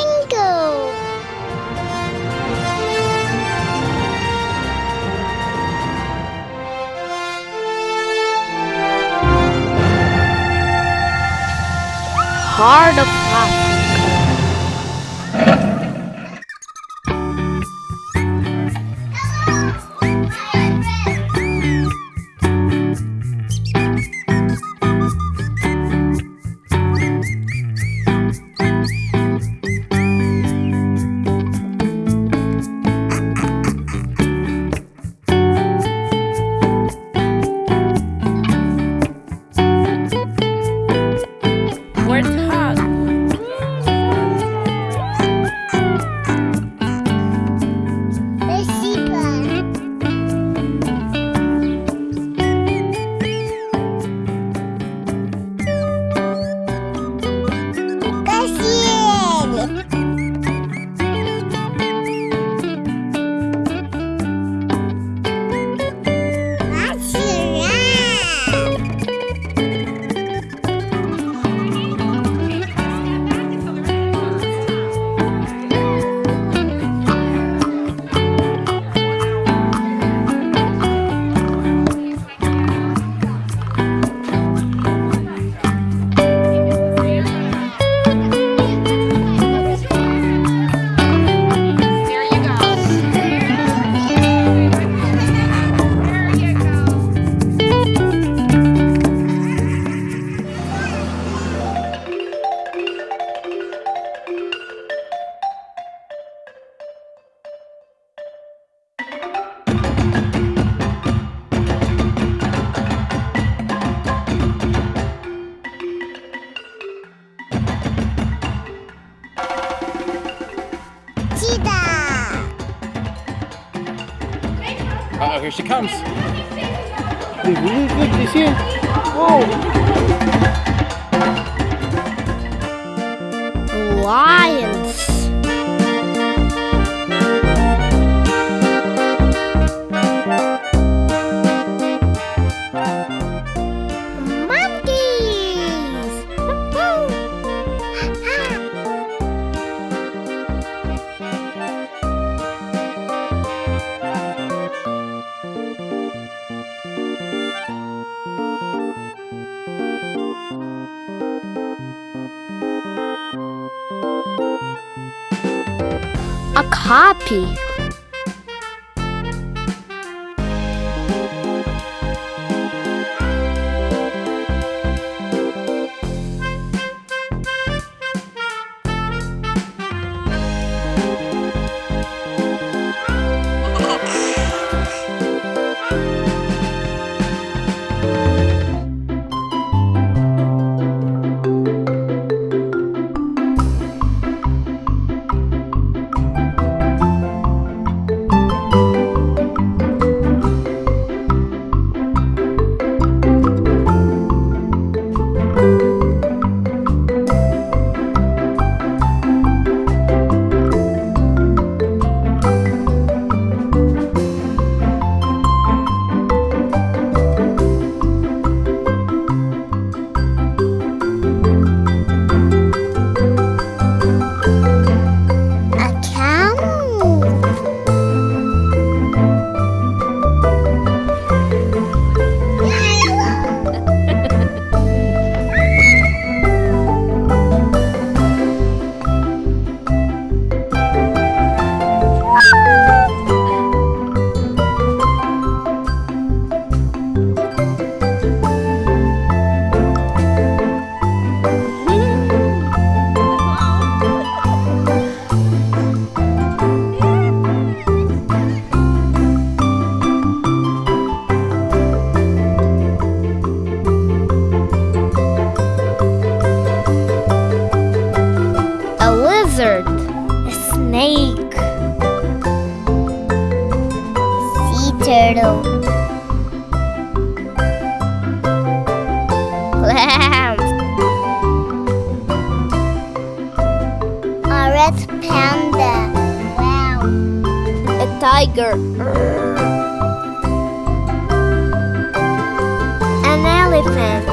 flamingo. Heart of Africa. Uh oh, here she comes. Look, look, look, you see it? Whoa! Lions. A copy. Snake. Sea turtle. Lamb. A red panda. Wow. A tiger. An elephant.